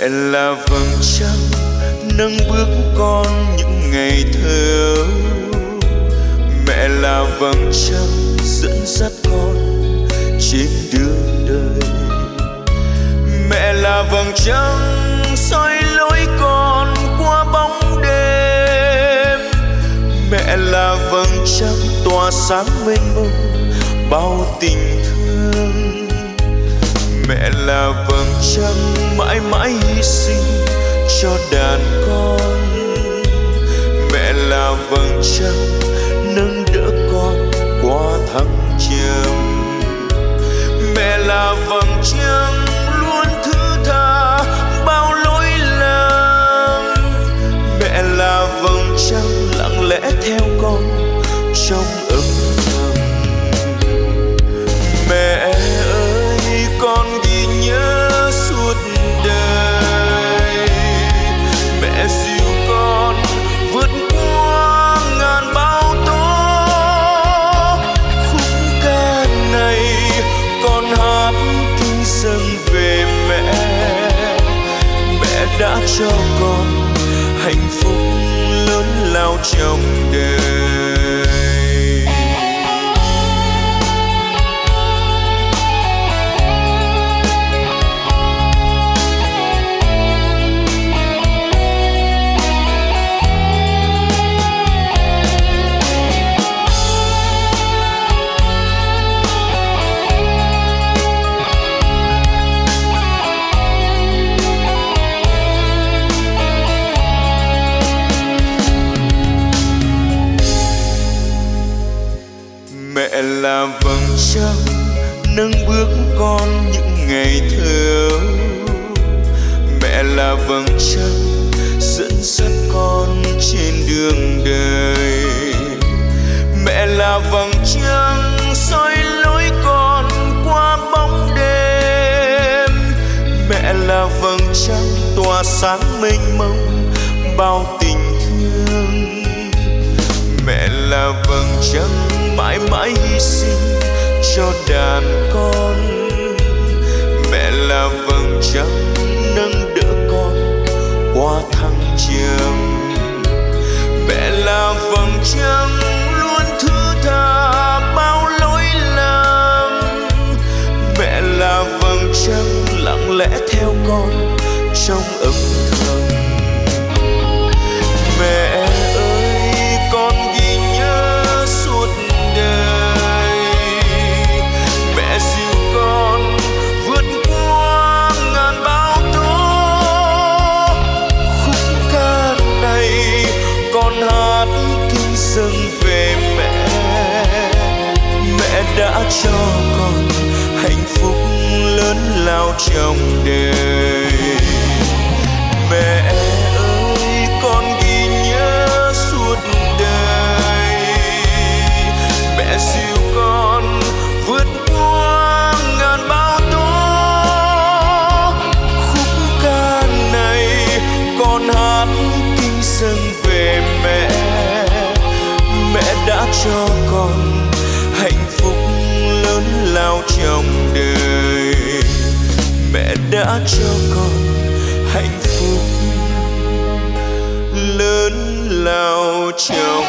mẹ là vầng trăng nâng bước con những ngày thơ. Mẹ là vầng trăng dẫn dắt con trên đường đời. Mẹ là vầng trăng soi lối con qua bóng đêm. Mẹ là vầng trăng tỏa sáng mênh mông, bao tình thương mẹ là vầng trăng mãi mãi hy sinh cho đàn con. Mẹ là vầng trăng nâng đỡ con qua thăng trầm. Mẹ là vầng trăng cho con hạnh phúc lớn lao trong đời. Là vầng trăng nâng bước con những ngày thơ. Mẹ là vầng trăng dẫn dắt con trên đường đời. Mẹ là vầng trăng soi lối con qua bóng đêm. Mẹ là vầng trăng tỏa sáng mênh mông bao tình thương. Mẹ là vầng trăng mãi mãi hy sinh cho đàn con. Mẹ là vầng trăng nâng đỡ con qua thăng trầm. Mẹ là vầng trăng luôn thứ tha bao lỗi lầm. Mẹ là vầng trăng lặng lẽ theo con trong âm cho con hạnh phúc lớn lao trong đời. Đã cho con hạnh phúc lớn lao trong